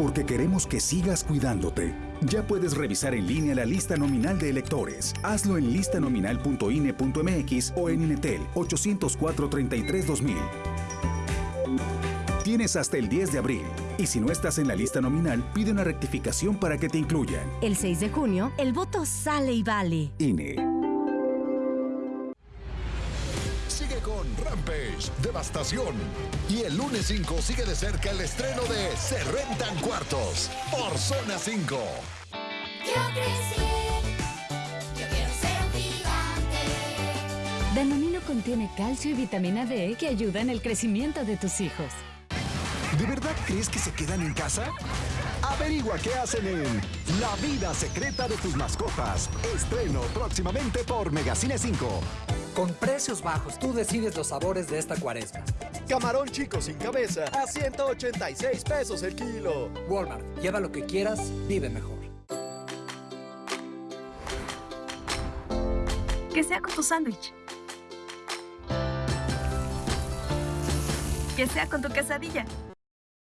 porque queremos que sigas cuidándote. Ya puedes revisar en línea la lista nominal de electores. Hazlo en listanominal.ine.mx o en Inetel 804-33-2000. Tienes hasta el 10 de abril. Y si no estás en la lista nominal, pide una rectificación para que te incluyan. El 6 de junio, el voto sale y vale. INE. Con Rampage, Devastación. Y el lunes 5 sigue de cerca el estreno de Se Rentan Cuartos por Zona 5. Yo crecí, yo quiero ser un gigante. Danonino contiene calcio y vitamina D que ayudan el crecimiento de tus hijos. ¿De verdad crees que se quedan en casa? Averigua qué hacen en La vida secreta de tus mascotas. Estreno próximamente por Megacine 5. Con precios bajos, tú decides los sabores de esta cuaresma. Camarón chico sin cabeza a 186 pesos el kilo. Walmart, lleva lo que quieras, vive mejor. Que sea con tu sándwich. Que sea con tu quesadilla.